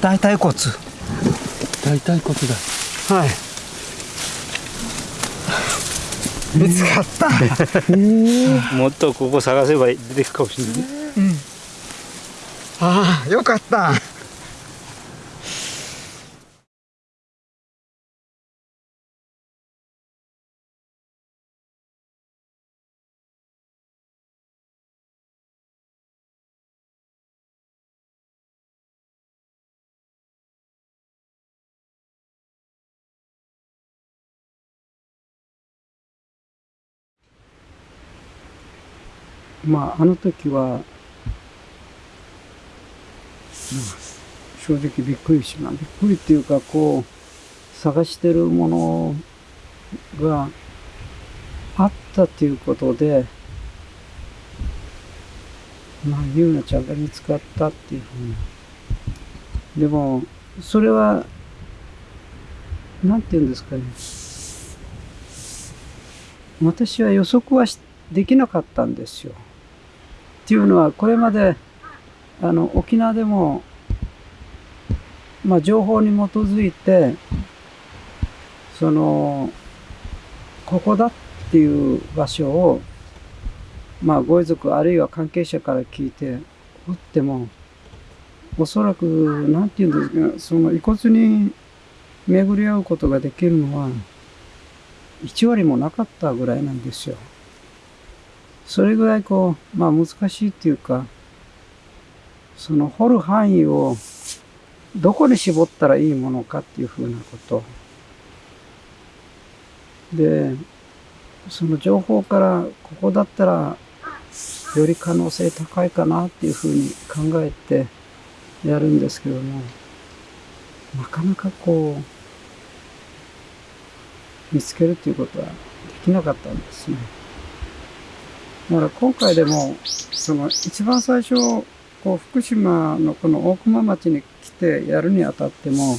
大腿骨。大腿骨だ。はい。見つかった、もっとここ探せば出てくるかもしれないああよかったまああの時は、うん正直びっくりしまびっくりっていうかこう探してるものがあったっていうことでまあゆうなちゃんが見つかったっていうふうなでもそれはなんて言うんですかね。私は予測はできなかったんですよ。っていうのはこれまであの沖縄でも、まあ、情報に基づいてそのここだっていう場所を、まあ、ご遺族あるいは関係者から聞いて掘ってもおそらくなんて言うんですかその遺骨に巡り合うことができるのは1割もなかったぐらいなんですよ。それぐらいこう、まあ難しいっていうか、その掘る範囲をどこに絞ったらいいものかっていうふうなこと。で、その情報からここだったらより可能性高いかなっていうふうに考えてやるんですけども、なかなかこう、見つけるっていうことはできなかったんですね。だから今回でも、その一番最初、こう福島のこの大熊町に来てやるにあたっても、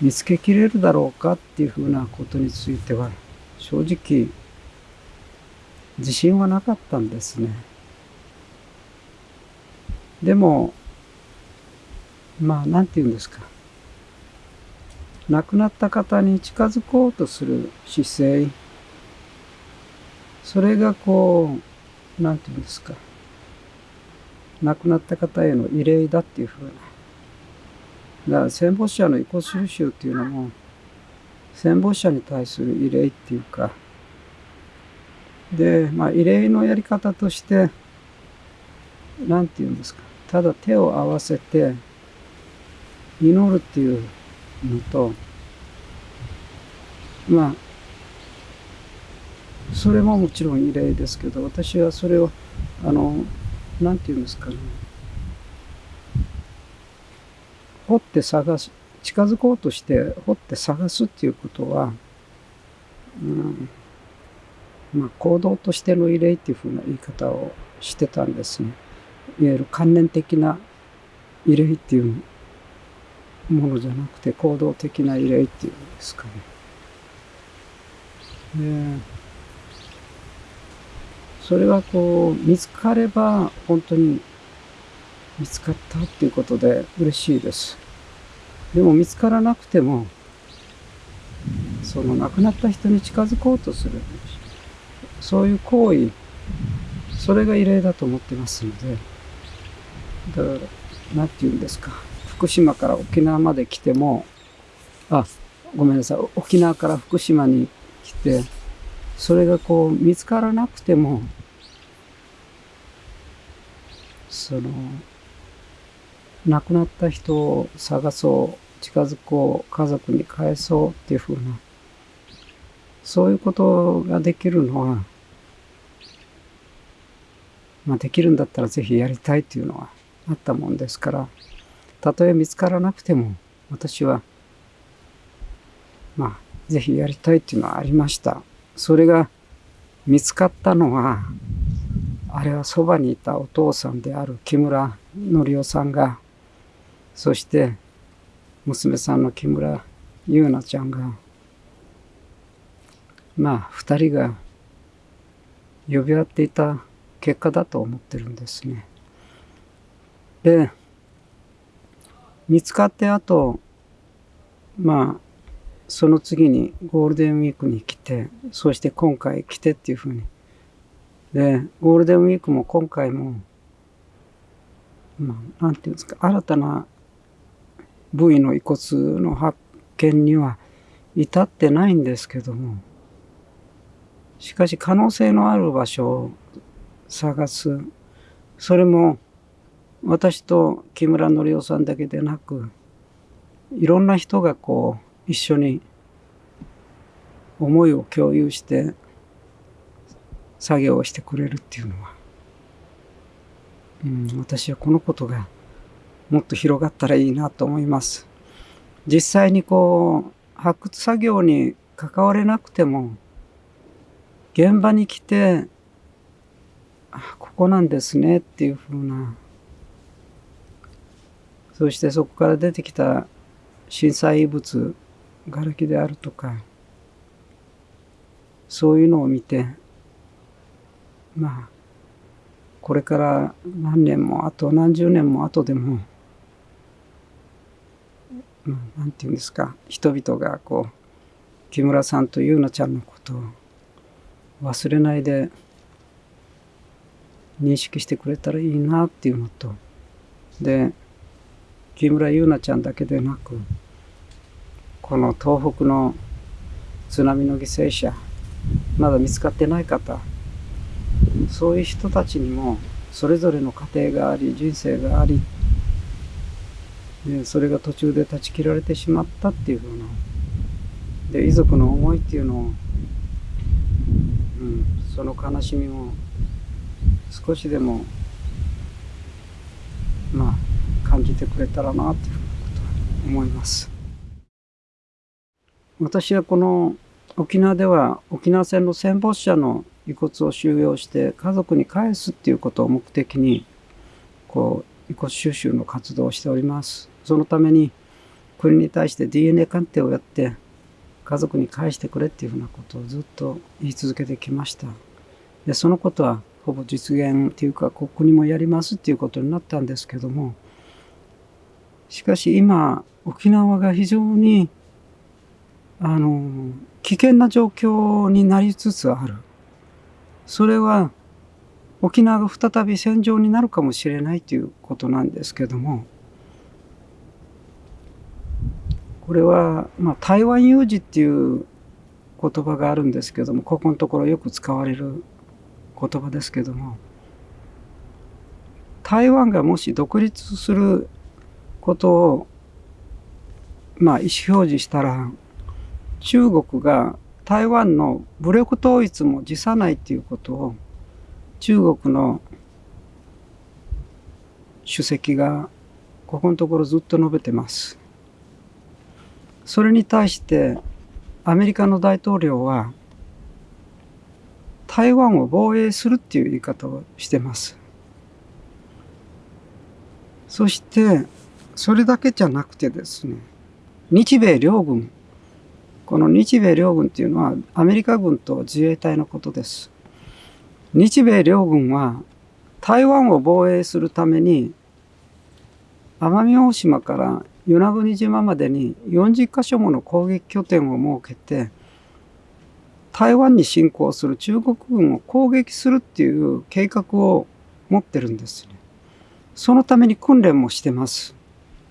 見つけきれるだろうかっていうふうなことについては、正直、自信はなかったんですね。でも、まあ、なんて言うんですか。亡くなった方に近づこうとする姿勢、それがこう、なんて言うんですか。亡くなった方への慰霊だっていうふうな。だから戦没者の遺骨収集っていうのも、戦没者に対する慰霊っていうか、で、まあ、慰霊のやり方として、なんて言うんですか。ただ手を合わせて、祈るっていうのと、まあ、それももちろん異例ですけど、私はそれを、あの、なんて言うんですかね。掘って探す、近づこうとして掘って探すっていうことは、うん、まあ、行動としての異例っていうふうな言い方をしてたんですね。いわゆる関連的な異例っていうものじゃなくて行動的な異例っていうんですかね。でそれはこう見つかれば本当に見つかったっていうことで嬉しいです。でも見つからなくてもその亡くなった人に近づこうとする。そういう行為それが異例だと思ってますので。だから何て言うんですか。福島から沖縄まで来てもあごめんなさい。沖縄から福島に来てそれがこう見つからなくてもその亡くなった人を探そう近づこう家族に返そうっていうふうなそういうことができるのはまあできるんだったらぜひやりたいっていうのはあったもんですからたとえ見つからなくても私はまあぜひやりたいっていうのはありました。それが見つかったのはあれはそばにいたお父さんである木村則夫さんがそして娘さんの木村優奈ちゃんがまあ二人が呼び合っていた結果だと思ってるんですね。で見つかってあとまあその次にゴールデンウィークに来てそして今回来てっていうふうにでゴールデンウィークも今回もまあなんていうんですか新たな部位の遺骨の発見には至ってないんですけどもしかし可能性のある場所を探す。それも私と木村則夫さんだけでなくいろんな人がこう一緒に思いを共有して作業をしてくれるっていうのは、うん、私はこのことがもっと広がったらいいなと思います。実際にこう発掘作業に関われなくても現場に来てあここなんですねっていうふうなそしてそこから出てきた震災遺物瓦礫であるとかそういうのを見てまあこれから何年もあと何十年も後でも何て言うんですか人々がこう木村さんと優奈ちゃんのことを忘れないで認識してくれたらいいなっていうのとで木村優奈ちゃんだけでなくこの東北の津波の犠牲者まだ見つかってない方そういう人たちにもそれぞれの家庭があり人生がありでそれが途中で断ち切られてしまったっていうふうなで遺族の思いっていうのを、うん、その悲しみを少しでもまあ感じてくれたらなっていうことは思います。私はこの沖縄では沖縄戦の戦没者の遺骨を収容して家族に返すっていうことを目的にこう遺骨収集の活動をしております。そのために国に対して DNA 鑑定をやって家族に返してくれっていうふうなことをずっと言い続けてきました。でそのことはほぼ実現っていうかここにもやりますっていうことになったんですけどもしかし今沖縄が非常にあの危険な状況になりつつある。それは沖縄が再び戦場になるかもしれないということなんですけどもこれは、まあ、台湾有事っていう言葉があるんですけどもここのところよく使われる言葉ですけども台湾がもし独立することをまあ意思表示したら中国が台湾の武力統一も辞さないっていうことを中国の主席がここのところずっと述べてます。それに対してアメリカの大統領は台湾を防衛するっていう言い方をしてます。そしてそれだけじゃなくてですね日米両軍この日米両軍っていうのはアメリカ軍と自衛隊のことです。日米両軍は台湾を防衛するために奄美大島から与那国島までに40カ所もの攻撃拠点を設けて台湾に侵攻する中国軍を攻撃するっていう計画を持ってるんですね。そのために訓練もしてます。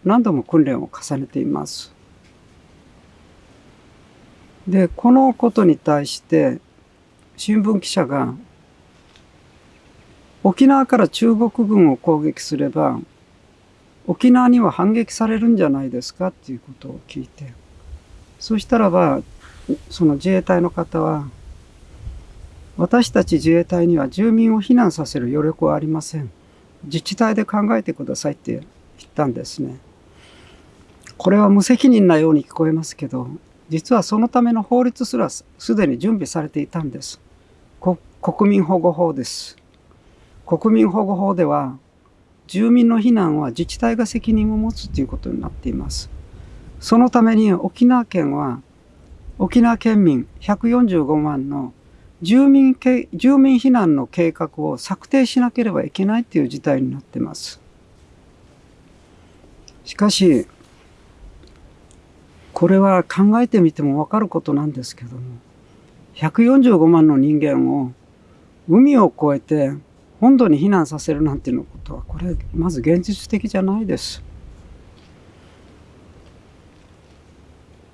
何度も訓練を重ねています。で、このことに対して新聞記者が沖縄から中国軍を攻撃すれば沖縄には反撃されるんじゃないですかっていうことを聞いてそしたらばその自衛隊の方は私たち自衛隊には住民を避難させる余力はありません。自治体で考えてくださいって言ったんですね。これは無責任なように聞こえますけど実はそのための法律すらすでに準備されていたんです国民保護法です国民保護法では住民の避難は自治体が責任を持つということになっています。そのために沖縄県は沖縄県民145万の住民住民避難の計画を策定しなければいけないという事態になっています。しかしこれは考えてみてもわかることなんですけども145万の人間を海を越えて本土に避難させるなんていうのことはこれまず現実的じゃないです。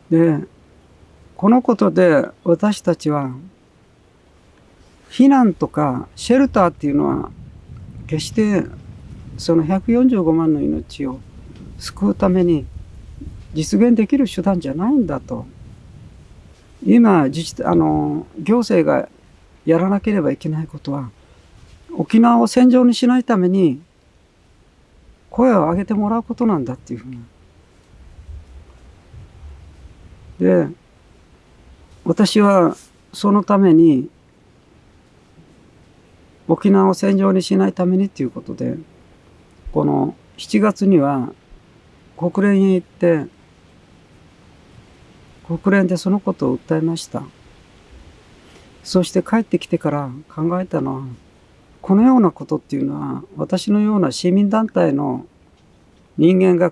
でこのことで私たちは避難とかシェルターっていうのは決してその145万の命を救うために実現できる手段じゃないんだと今自治あの行政がやらなければいけないことは沖縄を戦場にしないために声を上げてもらうことなんだっていうふうな。で私はそのために沖縄を戦場にしないためにっていうことでこの7月には国連へ行って国連でそのことを訴えましたそして帰ってきてから考えたのはこのようなことっていうのは私のような市民団体の人間が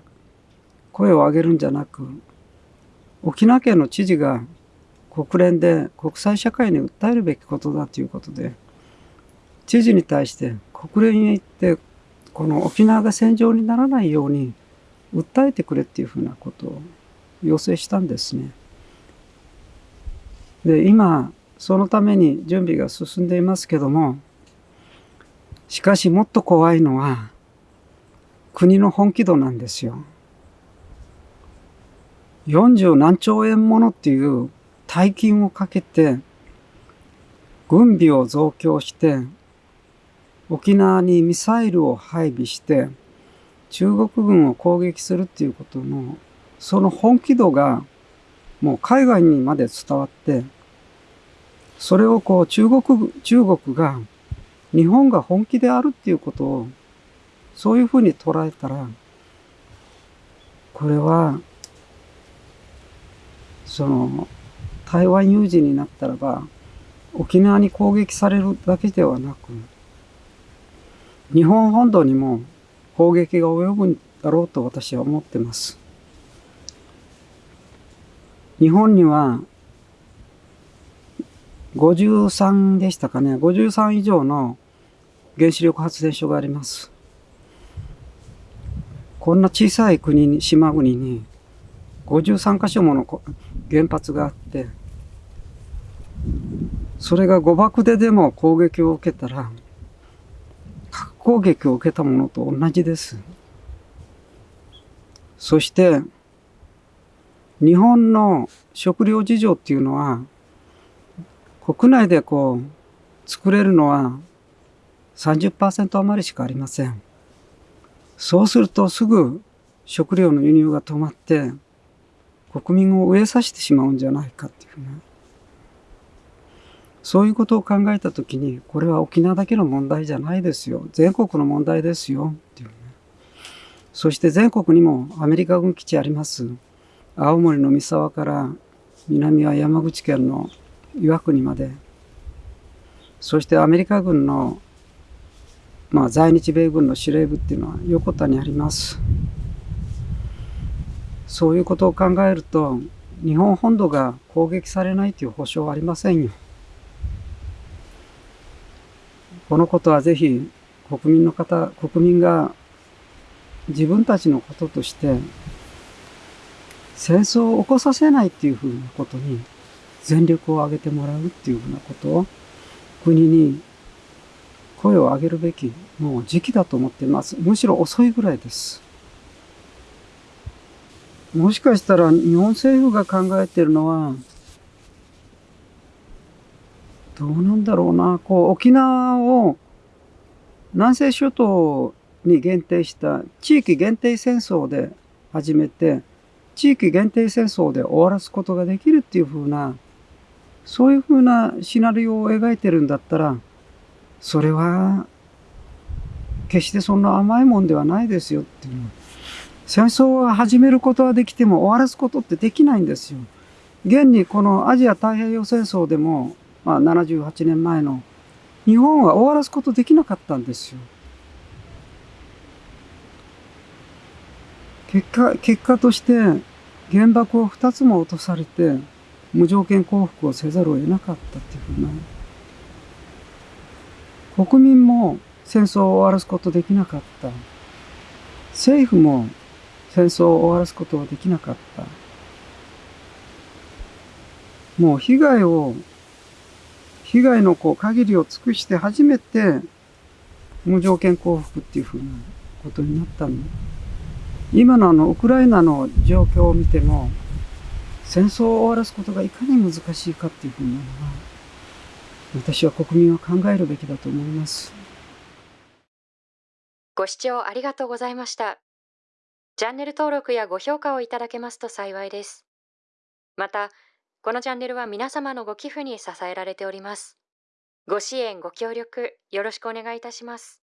声を上げるんじゃなく沖縄県の知事が国連で国際社会に訴えるべきことだということで知事に対して国連へ行ってこの沖縄が戦場にならないように訴えてくれっていうふうなことを要請したんですね。で今そのために準備が進んでいますけどもしかしもっと怖いのは国の本気度なんですよ。40何兆円ものっていう大金をかけて軍備を増強して沖縄にミサイルを配備して中国軍を攻撃するっていうことのその本気度がもう海外にまで伝わってそれをこう中国中国が日本が本気であるっていうことをそういうふうに捉えたらこれはその台湾有事になったらば沖縄に攻撃されるだけではなく日本本土にも攻撃が及ぶんだろうと私は思ってます。日本には53でしたかね53以上の原子力発電所があります。こんな小さい国に島国に53箇所もの原発があってそれが誤爆ででも攻撃を受けたら核攻撃を受けたものと同じです。そして日本の食料事情っていうのは国内でこう作れるのは30%余りしかありません。そうするとすぐ食料の輸入が止まって国民を飢えさせてしまうんじゃないかっていうね。そういうことを考えたときに、これは沖縄だけの問題じゃないですよ。全国の問題ですよ。っていうね。そして全国にもアメリカ軍基地あります。青森の三沢から南は山口県の岩国まで。そしてアメリカ軍の、まあ、在日米軍の司令部っていうのは横田にあります。そういうことを考えると日本本土が攻撃されないという保証はありませんよ。このことはぜひ国民の方、国民が自分たちのこととして戦争を起こさせないっていうふうなことに全力を挙げてもらうっていうふうなことを国に声を上げるべきもう時期だと思っています。むしろ遅いぐらいです。もしかしたら日本政府が考えてるのは、どうなんだろうな、こう沖縄を南西諸島に限定した地域限定戦争で始めて、地域限定戦争で終わらすことができるっていうふうな、そういうふうなシナリオを描いてるんだったら、それは決してそんな甘いもんではないですよっていう。戦争は始めることはできても終わらすことってできないんですよ。現にこのアジア太平洋戦争でも、まあ、78年前の日本は終わらすことできなかったんですよ。結果、結果として原爆を2つも落とされて無条件降伏をせざるを得なかったっていうふうな。国民も戦争を終わらすことできなかった。政府も戦争を終わらすことはできなかった。もう被害を被害のこう限りを尽くして初めて無条件降伏っていうふうなことになったんだ今のあのウクライナの状況を見ても戦争を終わらすことがいかに難しいかっていうふうなのは私は国民は考えるべきだと思いますご視聴ありがとうございました。チャンネル登録やご評価をいただけますと幸いです。また、このチャンネルは皆様のご寄付に支えられております。ご支援、ご協力、よろしくお願いいたします。